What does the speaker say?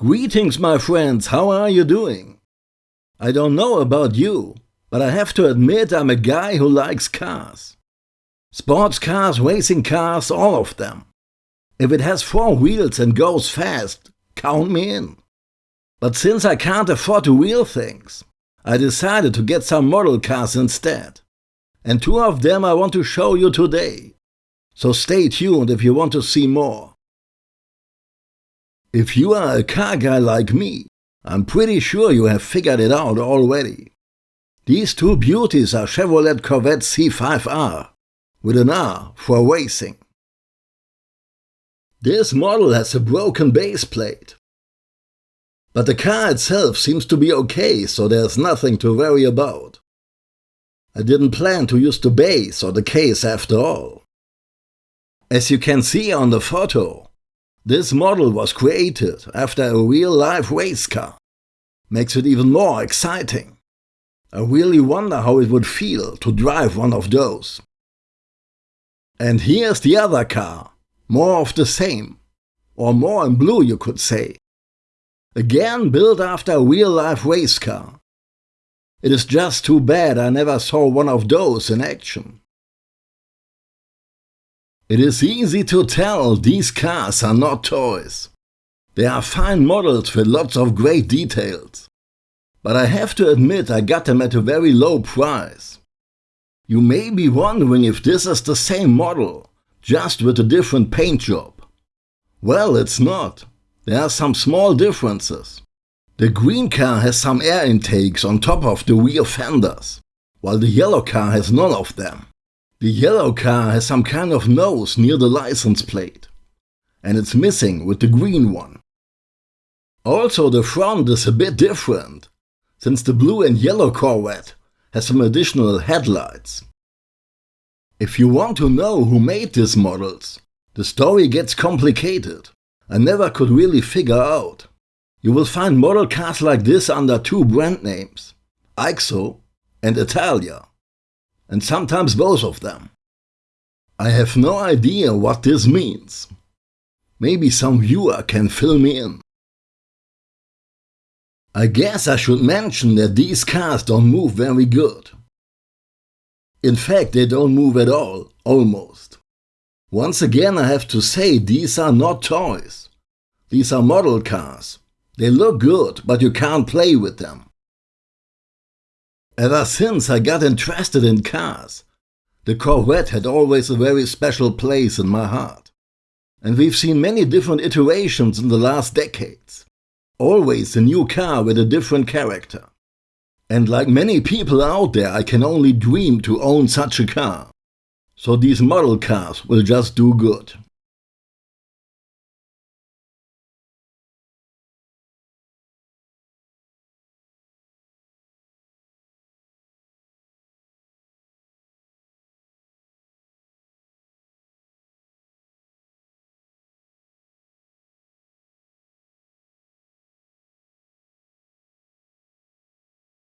Greetings, my friends, how are you doing? I don't know about you, but I have to admit I'm a guy who likes cars. Sports cars, racing cars, all of them. If it has four wheels and goes fast, count me in. But since I can't afford to wheel things, I decided to get some model cars instead. And two of them I want to show you today. So stay tuned if you want to see more. If you are a car guy like me, I'm pretty sure you have figured it out already. These two beauties are Chevrolet Corvette C5R, with an R for racing. This model has a broken base plate. But the car itself seems to be okay, so there's nothing to worry about. I didn't plan to use the base or the case after all. As you can see on the photo, this model was created after a real-life race car. Makes it even more exciting. I really wonder how it would feel to drive one of those. And here's the other car, more of the same, or more in blue you could say. Again built after a real-life race car. It is just too bad I never saw one of those in action. It is easy to tell these cars are not toys. They are fine models with lots of great details. But I have to admit I got them at a very low price. You may be wondering if this is the same model, just with a different paint job. Well, it's not. There are some small differences. The green car has some air intakes on top of the rear fenders, while the yellow car has none of them. The yellow car has some kind of nose near the license plate, and it's missing with the green one. Also the front is a bit different, since the blue and yellow Corvette has some additional headlights. If you want to know who made these models, the story gets complicated. I never could really figure out. You will find model cars like this under two brand names, IXO and Altaya and sometimes both of them. I have no idea what this means. Maybe some viewer can fill me in. I guess I should mention that these cars don't move very good. In fact, they don't move at all, almost. Once again I have to say these are not toys. These are model cars. They look good, but you can't play with them. Ever since I got interested in cars, the Corvette had always a very special place in my heart. And we've seen many different iterations in the last decades. Always a new car with a different character. And like many people out there, I can only dream to own such a car. So these model cars will just do good.